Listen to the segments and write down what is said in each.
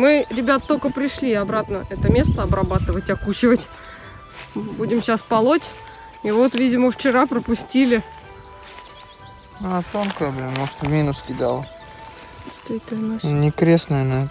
Мы, ребят, только пришли обратно это место обрабатывать, окучивать. Будем сейчас полоть. И вот, видимо, вчера пропустили. А, тонкая, блин, может минус кидала. Что это у нас? Не крест, наверное.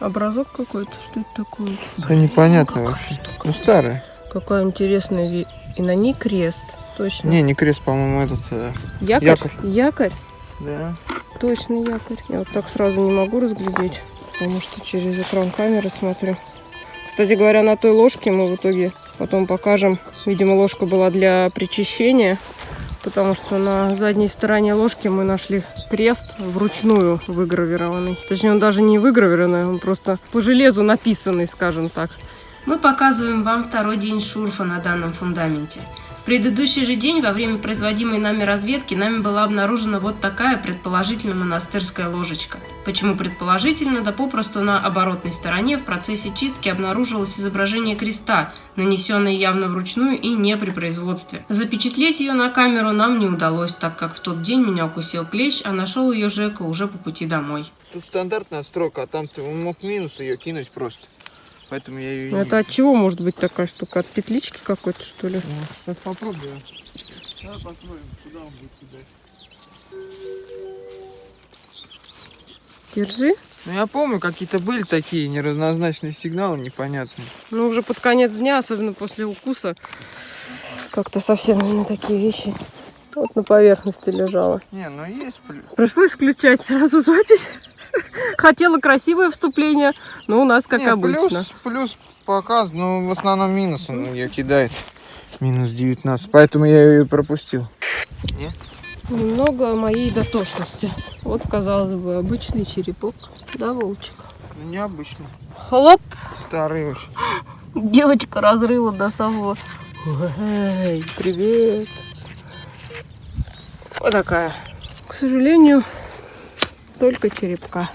Образок какой-то? Что это такое? Да непонятно какая вообще. штука. Ну, старая. Какая интересная вещь. И на ней крест. Точно. Не, не крест, по-моему, этот. э, якорь? якорь. Якорь? Да. Точно якорь. Я вот так сразу не могу разглядеть, потому что через экран камеры смотрю. Кстати говоря, на той ложке мы в итоге потом покажем. Видимо, ложка была для причащения, потому что на задней стороне ложки мы нашли крест вручную выгравированный. Точнее, он даже не выгравированный, он просто по железу написанный, скажем так. Мы показываем вам второй день шурфа на данном фундаменте. Предыдущий же день, во время производимой нами разведки, нами была обнаружена вот такая предположительно монастырская ложечка. Почему предположительно? Да попросту на оборотной стороне в процессе чистки обнаружилось изображение креста, нанесенное явно вручную и не при производстве. Запечатлеть ее на камеру нам не удалось, так как в тот день меня укусил клещ, а нашел ее Жека уже по пути домой. Тут стандартная строка, а там ты мог минус ее кинуть просто. Поэтому я ее и не Это от чего может быть такая штука? От петлички какой-то, что ли? Ну, Сейчас попробую. Давай посмотрим, куда он будет кидать. Держи. Ну я помню, какие-то были такие неразнозначные сигналы, непонятные. Ну, уже под конец дня, особенно после укуса, как-то совсем на такие вещи. Вот на поверхности лежала. Не, ну есть плюс. Пришлось включать сразу запись. Хотела красивое вступление, но у нас как Не, обычно. Плюс, плюс показ, но в основном минус он ее кидает. Минус 19, поэтому я ее пропустил. Немного о моей дотошности. Вот, казалось бы, обычный черепок. Да, Волчик? Ну, необычно. Хлоп! Старый очень. Девочка разрыла до самого... Эй, привет! Вот такая. К сожалению, только черепка.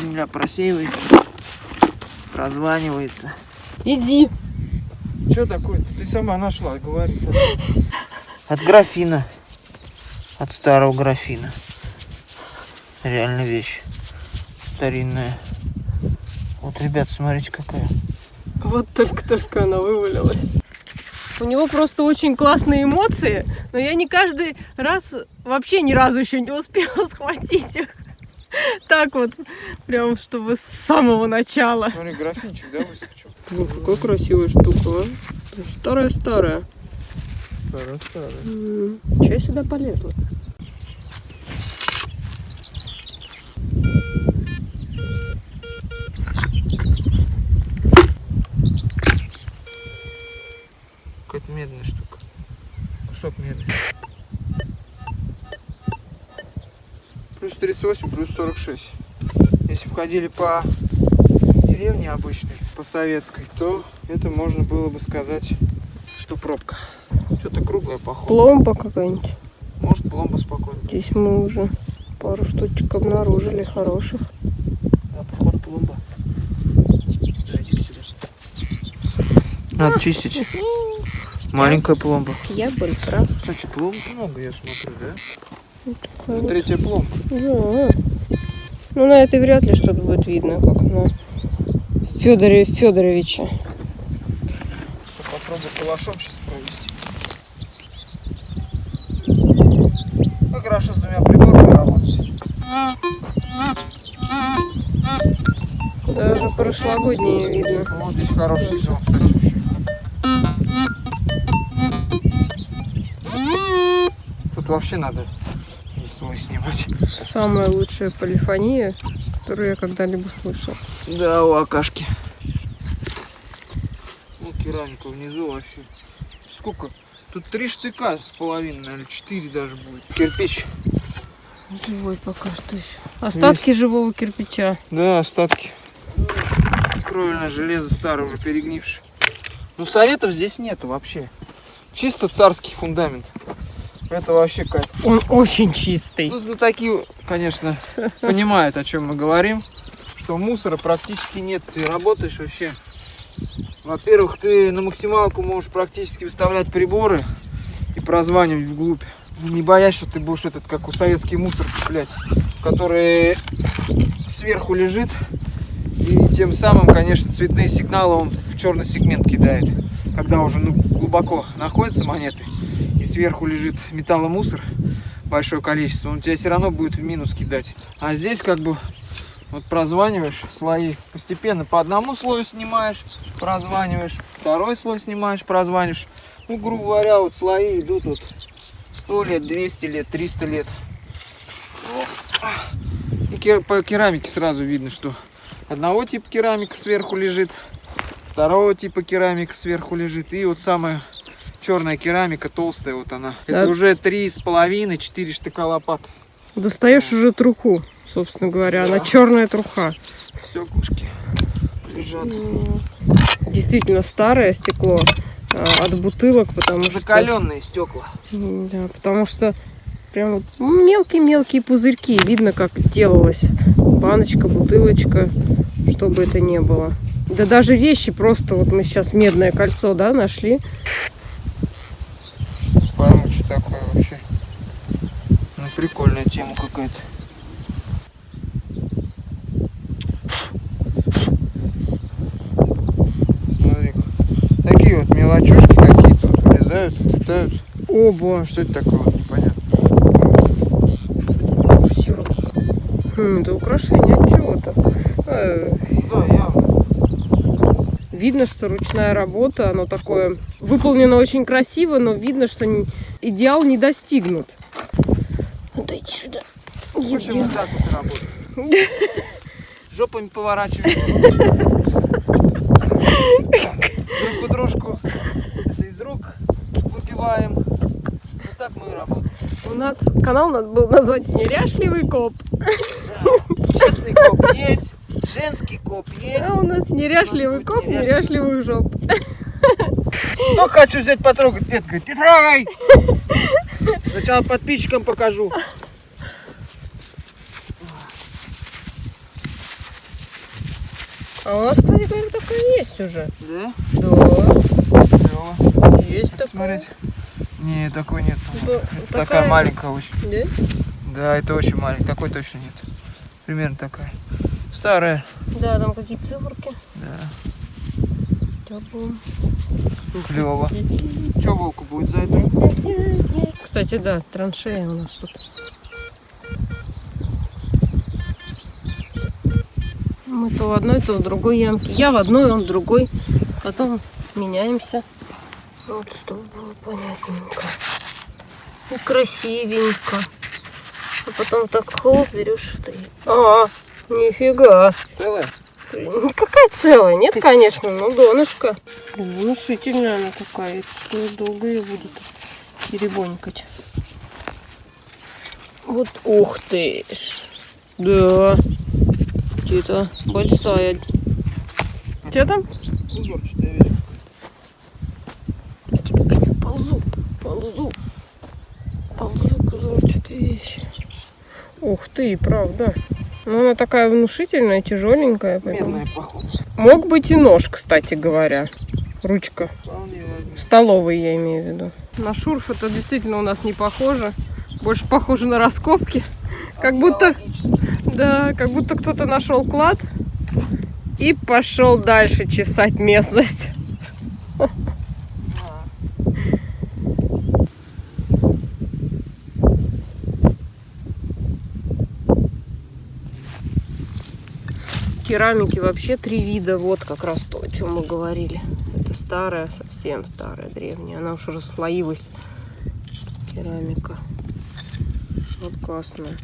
Земля просеивается, прозванивается. Иди! Что такое-то? Ты сама нашла, говори. От графина. От старого графина. Реально вещь. Старинная. Вот, ребят, смотрите, какая. Вот только-только она вывалилась. У него просто очень классные эмоции, но я не каждый раз, вообще ни разу еще не успела схватить их. Так вот, прям чтобы с самого начала. Смотри, графинчик, да, выскочил? Блин, какая красивая штука, а. Старая-старая. Старая-старая. Чё я сюда полезла? Какая-то медная штука. Кусок медный. Плюс 38, плюс 46. Если входили по деревне обычной, по советской, то это можно было бы сказать, что пробка. Что-то круглое, походу. Пломба какая-нибудь. Может, пломба спокойно. Здесь мы уже пару штучек обнаружили хороших. Да, походу, пломба. Сюда. Надо чистить. Маленькая пломба. Я был прав. Кстати, пломб много, я смотрю, да? Вот. третья пломба. Да. Ну, на этой вряд ли что-то будет видно, как на Федоре Федоровиче. Попробую калашом сейчас провести. Как хорошо с двумя приборами работать. Даже прошлогодние видно. Вот здесь хороший сезон, кстати, еще. Тут вообще надо снимать. Самая лучшая полифония, которую я когда-либо слышал. Да, у Акашки. Ну, керамика внизу вообще. Сколько? Тут три штыка с половиной, наверное, четыре даже будет. Кирпич. Живой пока что еще. Остатки живого кирпича. Да, остатки. Кровельное железо старое, уже перегнившее. Ну, советов здесь нету вообще. Чисто царский фундамент. Это вообще кайф. Он очень чистый. Ну, знатоки, конечно, понимают, о чем мы говорим. Что мусора практически нет. Ты работаешь вообще. Во-первых, ты на максималку можешь практически выставлять приборы и прозванивать вглубь. Не боясь, что ты будешь этот, как у советский мусор цеплять, который сверху лежит. И тем самым, конечно, цветные сигналы он в черный сегмент кидает. Когда уже ну, глубоко находятся монеты сверху лежит металломусор, большое количество, он тебя все равно будет в минус кидать. А здесь как бы вот прозваниваешь слои, постепенно по одному слою снимаешь, прозваниваешь, второй слой снимаешь, прозваниваешь. Ну, грубо говоря, вот слои идут вот 100 лет, 200 лет, 300 лет. И по керамике сразу видно, что одного типа керамика сверху лежит, второго типа керамика сверху лежит. И вот самая черная керамика, толстая вот она. Это Да. уже три с половиной, четыре штыка лопат. Достаешь уже труху, собственно говоря. Она черная труха. Стеклышки лежат. Действительно старое стекло а, от бутылок, потому что... Закаленные стекла. Да, потому что прям вот мелкие-мелкие пузырьки. Видно, как делалась баночка, бутылочка, что бы это ни было. Да даже вещи просто, вот мы сейчас медное кольцо, да, нашли. Пойму, что такое вообще. Ну, прикольная тема какая-то. смотри Такие вот мелочушки какие-то вот вылезают, летают. Оба. Что это такое? Вот Непонятно. Хм, это украшение от чего-то. Э, Да, явно. Видно, что ручная работа, оно такое выполнено очень красиво, но видно, что идеал не достигнут. Сюда. Общем, вот так вот работает. Жопами поворачиваем. Друг у дружку. Это из рук выпиваем. Вот так мы и работаем. У нас канал надо было назвать «Неряшливый коп», Да. Честный коп есть, женский коп есть. а у нас «Неряшливый коп, неряшливых жоп». Только хочу взять потрогать. Нет, говорит, не трогай. Сначала подписчикам покажу. А у нас, кстати говоря, такая есть уже. Да? Да, Клево. есть такая. Смотреть. Не, такой нет. Это Это такая- такая маленькая очень. Да? Да, это очень маленькая. Такой точно нет. Примерно такая. Старая. Да, там какие циферки. Да. Клево. Че волку будет за это? Кстати, да, траншея у нас тут. Мы то в одной, то в другой ямке. Я в одной, он в другой. Потом меняемся. Вот, чтобы было понятненько. И красивенько. А потом так хлоп, берешь и. А, нифига. Целая? Какая целая? Нет, конечно, но донышко. Блин, внушительная она такая. Что я долго ее буду перебонькать. Вот, ух ты ж. Да. Где-то большая. Где там? Узорчатая вещь. Ползу, ползу. Ползу к узорчатой вещи. Ух ты, правда. Ну, она такая внушительная, тяжеленькая. поэтому- Медная, походу. Мог быть и нож, кстати говоря. Ручка. Столовый, я имею в виду. На шурф это действительно у нас не похоже. Больше похоже на раскопки. Как будто, да, как будто кто-то нашел клад и пошел дальше чесать местность. Керамики вообще три вида. Вот как раз то, о чем мы говорили. Это старая, совсем старая, древняя. Она уж расслоилась. Керамика. Вот классная.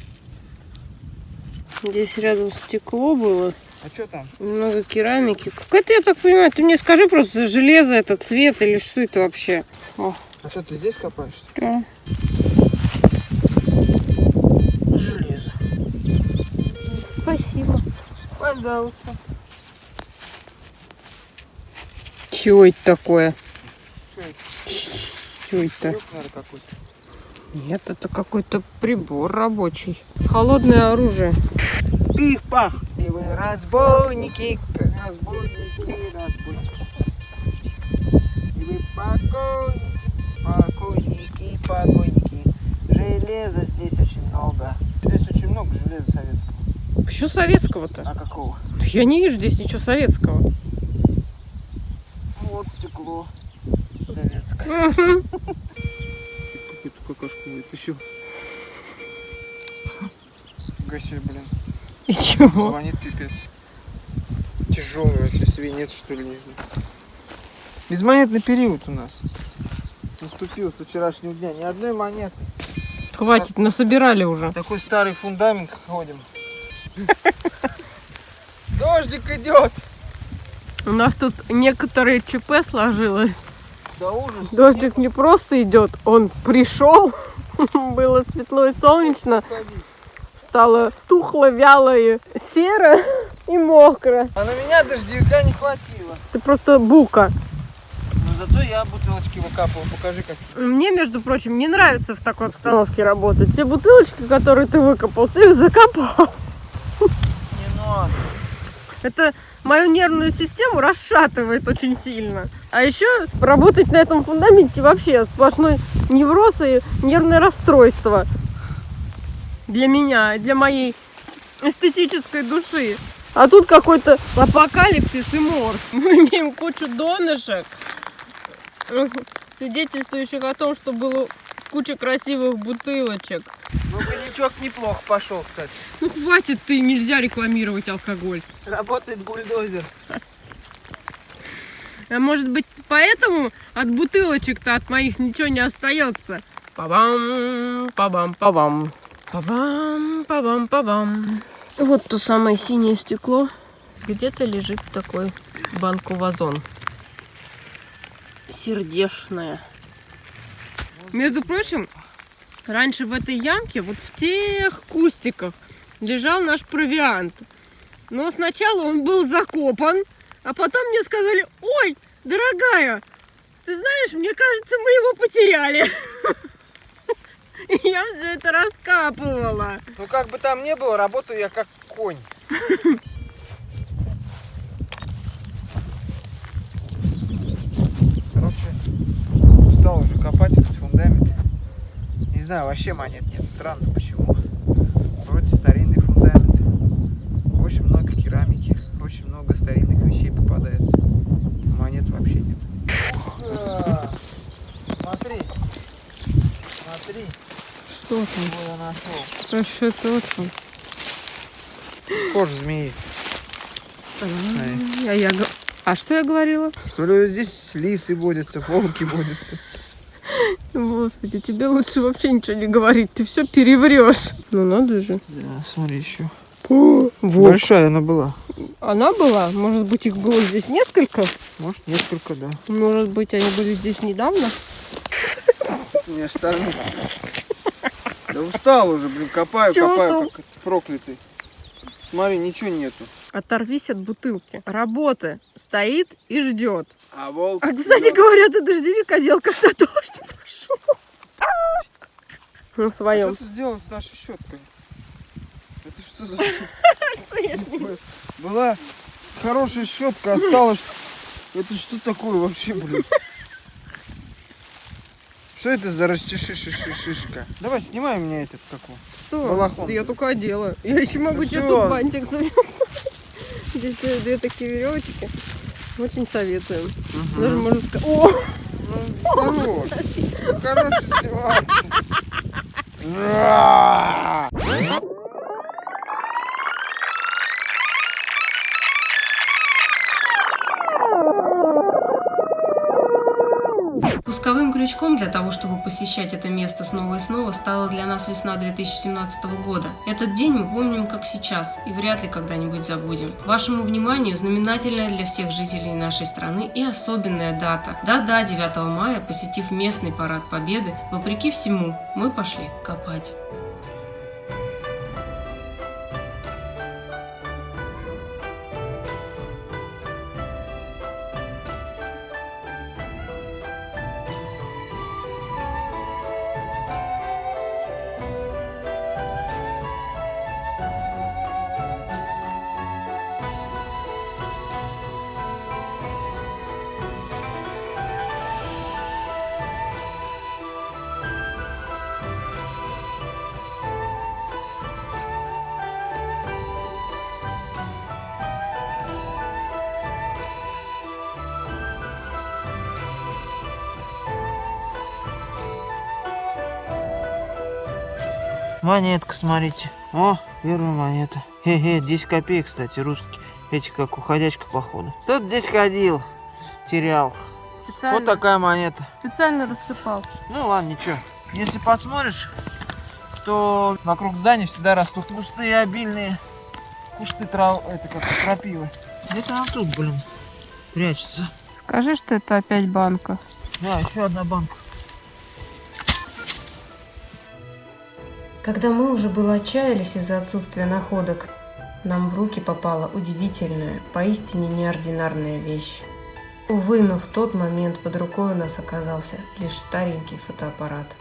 Здесь рядом стекло было, А что там? много керамики. Какая-то, я так понимаю, ты мне скажи просто железо, это цвет или что это вообще? О, А что, ты здесь копаешь? что да. Железо. Спасибо. Пожалуйста. Чего это такое? Что это? Чего это? Крюк, наверное, какой-то. Нет, это какой-то прибор рабочий. Холодное оружие. Пих-пах! И вы разбойники, разбойники, разбойники. И вы покойники, покойники, покойники. Железа здесь очень много. Здесь очень много железа советского. Почему советского-то? А какого? Я не вижу здесь ничего советского. Вот стекло советское. Какашку вытащил. Гаси, блин. И чего? Звонит пипец. Тяжелый вообще свинец, что ли, не знаю. Безмонетный период у нас. Наступил со вчерашнего дня. Ни одной монеты. Хватит, насобирали уже. Такой старый фундамент ходим. Дождик идет! У нас тут некоторые ЧП сложилось. Да ужас. Дождик не просто идет, он пришел. Было светло и солнечно, стало тухло, вяло и серо и мокро. А на меня дождевика не хватило. Ты просто бука. Но зато я бутылочки выкапывал. Покажи, как. Мне, между прочим, не нравится в такой обстановке работать. Те бутылочки, которые ты выкопал, ты их закопал. Не надо. Это мою нервную систему расшатывает очень сильно. А еще работать на этом фундаменте вообще сплошной невроз и нервное расстройство. Для меня, для моей эстетической души. А тут какой-то апокалипсис и мор. Мы имеем кучу донышек, свидетельствующих о том, что было куча красивых бутылочек. Ну, коньячок неплохо пошел, кстати. Ну хватит ты, нельзя рекламировать алкоголь. Работает бульдозер. А может быть, поэтому от бутылочек-то от моих ничего не остается? Пабам, пабам, пабам. Пабам, пабам, пабам. Вот то самое синее стекло. Где-то лежит такой банку-вазон. Сердешное. Между прочим, раньше в этой ямке, вот в тех кустиках, лежал наш провиант. Но сначала он был закопан, а потом мне сказали, ой, дорогая, ты знаешь, мне кажется, мы его потеряли. И я все это раскапывала. Ну, как бы там ни было, работаю я как конь. Короче, устал уже копать знаю, вообще монет нет. Странно, почему. Вроде старинный фундамент. Очень много керамики. Очень много старинных вещей попадается. Монет вообще нет. Смотри. Смотри, Что там? что я нашел. Что еще тут? Кожа змеи. А я г- А что я говорила? Что ли здесь лисы водятся, волки водятся? Господи, тебе лучше вообще ничего не говорить, ты все переврешь. Ну надо же. Да, смотри еще. Вот. Большая она была. Она была? Может быть, их было здесь несколько? Может, несколько, да. Может быть, они были здесь недавно? Меня штормит. Да устал уже, блин, копаю, Чего копаю, ты? как проклятый. Смотри, ничего нету. Оторвись от бутылки. Работа стоит и ждет. А волк... А, кстати говоря, ты дождевик одел, когда дождь пошел. Ну, в А своем. что ты сделал с нашей щеткой? Это что за щетка? Была хорошая щетка, осталось... Это что такое вообще, блин? Что это за расчешишишишишка? Давай, снимай меня этот какой. Что? балахон. Да Я только одела. Я еще могу Ну тебе тут бантик завязать. Здесь две такие веревочки. Очень советуем. Даже можно сказать... О! Ну, хорош. Хорошая крючком для того, чтобы посещать это место снова и снова, стала для нас весна 2017 года. Этот день мы помним как сейчас и вряд ли когда-нибудь забудем. Вашему вниманию знаменательная для всех жителей нашей страны и особенная дата. Да-да, 9 мая, посетив местный парад Победы, вопреки всему, мы пошли копать. Монетка, смотрите. О, первая монета. Хе-хе, 10 копеек, кстати, русские. Эти как уходячка, походу. Тут здесь ходил, терял. Специально, Вот такая монета. специально рассыпал. Ну ладно, ничего. Если посмотришь, то вокруг здания всегда растут кусты обильные. Кусты трав... это как крапивы. Где-то она тут, блин, прячется. Скажи, что это опять банка. Да, еще одна банка. Когда мы уже было отчаялись из-за отсутствия находок, нам в руки попала удивительная, поистине неординарная вещь. Увы, но в тот момент под рукой у нас оказался лишь старенький фотоаппарат.